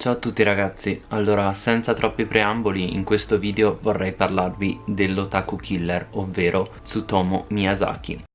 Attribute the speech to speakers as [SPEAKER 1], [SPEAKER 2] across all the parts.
[SPEAKER 1] Ciao a tutti ragazzi, allora senza troppi preamboli in questo video vorrei parlarvi dell'otaku killer, ovvero Tsutomu Miyazaki.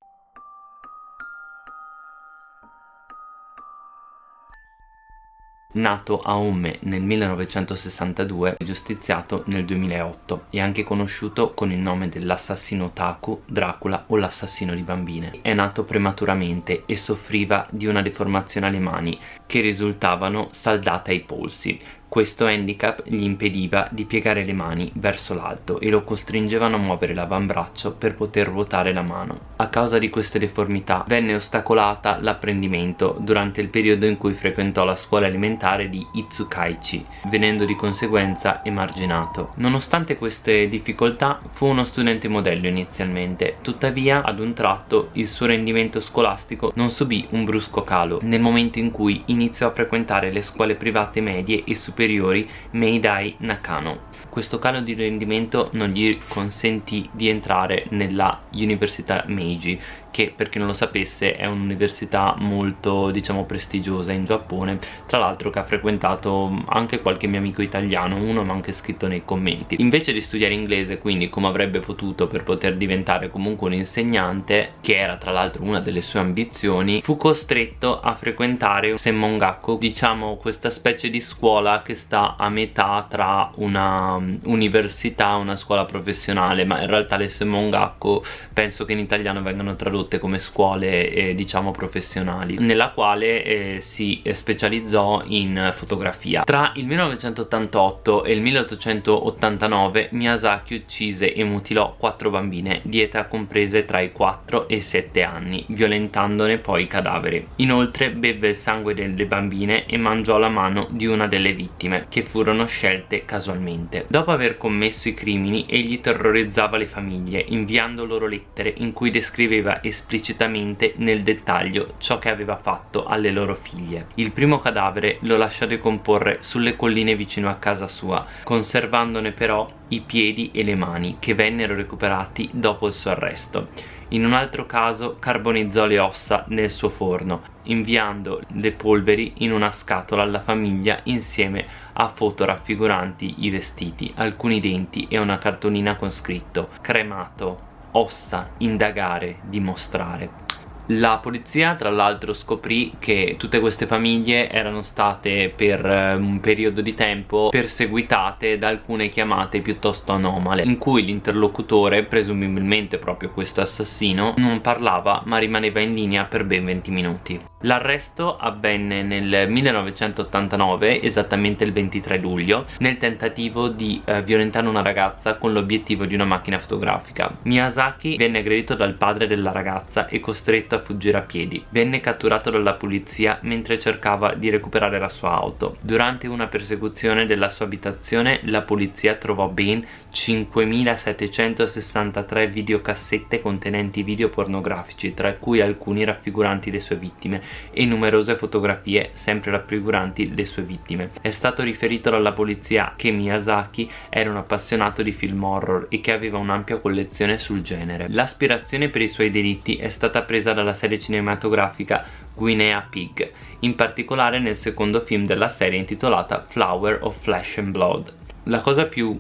[SPEAKER 1] Nato a Umme nel 1962 giustiziato nel 2008 e anche conosciuto con il nome dell'assassino Taku, Dracula o l'assassino di bambine. È nato prematuramente e soffriva di una deformazione alle mani che risultavano saldate ai polsi questo handicap gli impediva di piegare le mani verso l'alto e lo costringevano a muovere l'avambraccio per poter ruotare la mano. A causa di queste deformità venne ostacolata l'apprendimento durante il periodo in cui frequentò la scuola elementare di Itsukaichi, venendo di conseguenza emarginato. Nonostante queste difficoltà fu uno studente modello inizialmente, tuttavia ad un tratto il suo rendimento scolastico non subì un brusco calo nel momento in cui iniziò a frequentare le scuole private medie e superiori superiori Meidai Nakano. Questo calo di rendimento non gli consentì di entrare nella Università Meiji che per chi non lo sapesse è un'università molto diciamo prestigiosa in Giappone tra l'altro che ha frequentato anche qualche mio amico italiano uno mi ha anche scritto nei commenti. Invece di studiare inglese quindi come avrebbe potuto per poter diventare comunque un insegnante che era tra l'altro una delle sue ambizioni fu costretto a frequentare Semmongaku diciamo questa specie di scuola che sta a metà tra una um, università e una scuola professionale ma in realtà le Semmongaku penso che in italiano vengano tradotte tradotte come scuole eh, diciamo professionali nella quale eh, si specializzò in fotografia. Tra il 1988 e il 1889 Miyazaki uccise e mutilò quattro bambine di età comprese tra i 4 e i 7 anni violentandone poi i cadaveri inoltre beve il sangue delle bambine e mangiò la mano di una delle vittime che furono scelte casualmente. Dopo aver commesso i crimini egli terrorizzava le famiglie inviando loro lettere in cui descriveva esplicitamente nel dettaglio ciò che aveva fatto alle loro figlie. Il primo cadavere lo lasciò decomporre sulle colline vicino a casa sua, conservandone però i piedi e le mani che vennero recuperati dopo il suo arresto. In un altro caso carbonizzò le ossa nel suo forno, inviando le polveri in una scatola alla famiglia insieme a foto raffiguranti i vestiti, alcuni denti e una cartolina con scritto cremato ossa, indagare, dimostrare. La polizia tra l'altro scoprì che tutte queste famiglie erano state per eh, un periodo di tempo perseguitate da alcune chiamate piuttosto anomale in cui l'interlocutore, presumibilmente proprio questo assassino, non parlava ma rimaneva in linea per ben 20 minuti. L'arresto avvenne nel 1989, esattamente il 23 luglio, nel tentativo di eh, violentare una ragazza con l'obiettivo di una macchina fotografica. Miyazaki venne aggredito dal padre della ragazza e costretto a fuggire a piedi. Venne catturato dalla polizia mentre cercava di recuperare la sua auto. Durante una persecuzione della sua abitazione la polizia trovò ben 5763 videocassette contenenti video pornografici, tra cui alcuni raffiguranti le sue vittime e numerose fotografie sempre raffiguranti le sue vittime. È stato riferito dalla polizia che Miyazaki era un appassionato di film horror e che aveva un'ampia collezione sul genere. L'aspirazione per i suoi delitti è stata presa dalla serie cinematografica Guinea Pig, in particolare nel secondo film della serie intitolata Flower of Flesh and Blood. La cosa più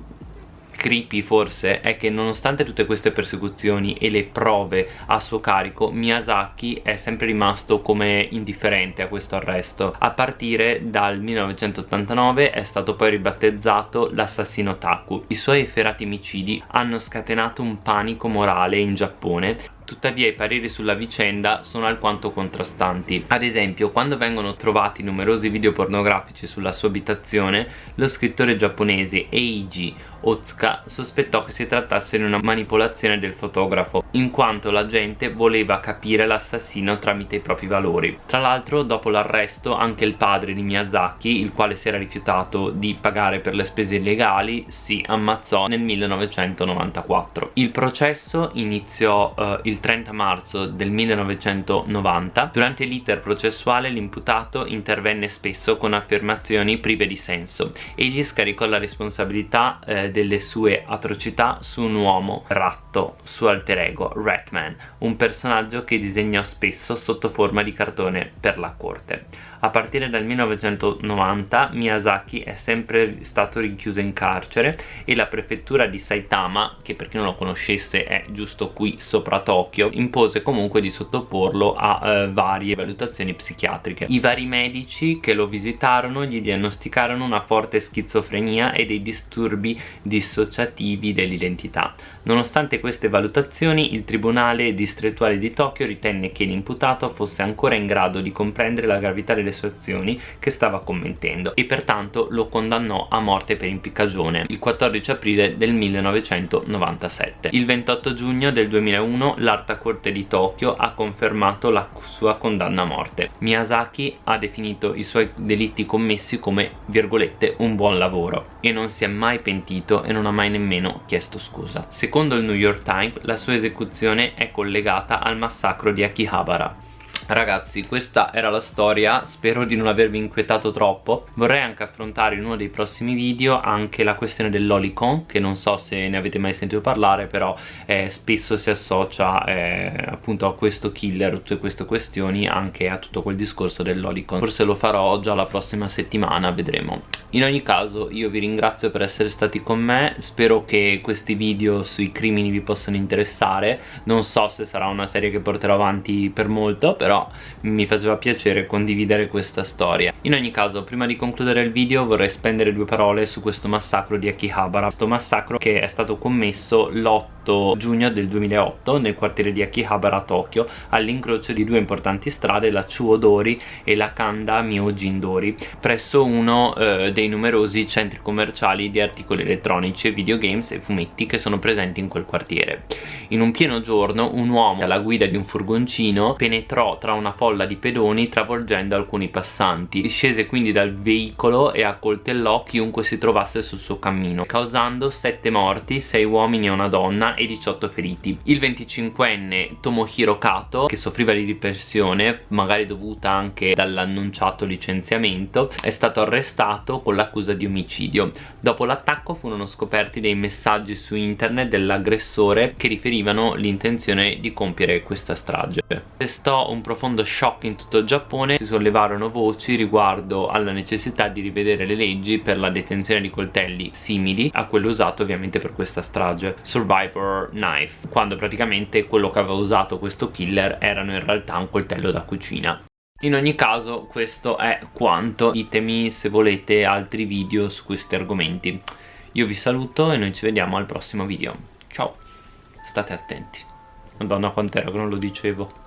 [SPEAKER 1] creepy forse è che nonostante tutte queste persecuzioni e le prove a suo carico Miyazaki è sempre rimasto come indifferente a questo arresto a partire dal 1989 è stato poi ribattezzato l'assassino Taku i suoi efferati micidi hanno scatenato un panico morale in Giappone Tuttavia i pareri sulla vicenda sono alquanto contrastanti. Ad esempio, quando vengono trovati numerosi video pornografici sulla sua abitazione, lo scrittore giapponese Eiji Otsuka sospettò che si trattasse di una manipolazione del fotografo, in quanto la gente voleva capire l'assassino tramite i propri valori. Tra l'altro, dopo l'arresto, anche il padre di Miyazaki, il quale si era rifiutato di pagare per le spese legali, si ammazzò nel 1994. Il processo iniziò uh, il il 30 marzo del 1990 durante l'iter processuale l'imputato intervenne spesso con affermazioni prive di senso egli scaricò la responsabilità eh, delle sue atrocità su un uomo ratto suo alter ego Ratman un personaggio che disegnò spesso sotto forma di cartone per la corte A partire dal 1990 Miyazaki è sempre stato rinchiuso in carcere e la prefettura di Saitama, che per chi non lo conoscesse è giusto qui sopra Tokyo, impose comunque di sottoporlo a eh, varie valutazioni psichiatriche. I vari medici che lo visitarono gli diagnosticarono una forte schizofrenia e dei disturbi dissociativi dell'identità. Nonostante queste valutazioni, il Tribunale distrettuale di Tokyo ritenne che l'imputato fosse ancora in grado di comprendere la gravità delle azioni che stava commettendo e pertanto lo condannò a morte per impiccagione il 14 aprile del 1997. Il 28 giugno del 2001 l'Alta Corte di Tokyo ha confermato la sua condanna a morte. Miyazaki ha definito i suoi delitti commessi come, virgolette, un buon lavoro e non si è mai pentito e non ha mai nemmeno chiesto scusa. Secondo il New York Times la sua esecuzione è collegata al massacro di Akihabara Ragazzi questa era la storia, spero di non avervi inquietato troppo. Vorrei anche affrontare in uno dei prossimi video anche la questione dell'Olicon Che non so se ne avete mai sentito parlare però eh, spesso si associa eh, appunto a questo killer, a tutte queste questioni Anche a tutto quel discorso dell'Olicon Forse lo farò già la prossima settimana, vedremo. In ogni caso io vi ringrazio per essere stati con me. Spero che questi video sui crimini vi possano interessare. Non so se sarà una serie che porterò avanti per molto però però mi faceva piacere condividere questa storia. In ogni caso prima di concludere il video vorrei spendere due parole su questo massacro di Akihabara. Questo massacro che è stato commesso l'8 giugno del 2008 nel quartiere di Akihabara a Tokyo all'incrocio di due importanti strade la Chuodori e la Kanda Myojindori presso uno eh, dei numerosi centri commerciali di articoli elettronici, videogames e fumetti che sono presenti in quel quartiere. In un pieno giorno un uomo alla guida di un furgoncino penetrò tra una folla di pedoni travolgendo alcuni passanti. Scese quindi dal veicolo e accoltellò chiunque si trovasse sul suo cammino causando 7 morti, 6 uomini e una donna e 18 feriti. Il 25enne Tomohiro Kato, che soffriva di depressione, magari dovuta anche dall'annunciato licenziamento, è stato arrestato con l'accusa di omicidio. Dopo l'attacco furono scoperti dei messaggi su internet dell'aggressore che riferivano l'intenzione di compiere questa strage. Restò un profondo shock in tutto il Giappone, si sollevarono voci riguardo alla necessità di rivedere le leggi per la detenzione di coltelli simili a quello usato ovviamente per questa strage. Survivor Horror Knife quando praticamente quello che aveva usato questo killer erano in realtà un coltello da cucina. In ogni caso questo è quanto. Ditemi se volete altri video su questi argomenti. Io vi saluto e noi ci vediamo al prossimo video. Ciao state attenti. Madonna quant'era che non lo dicevo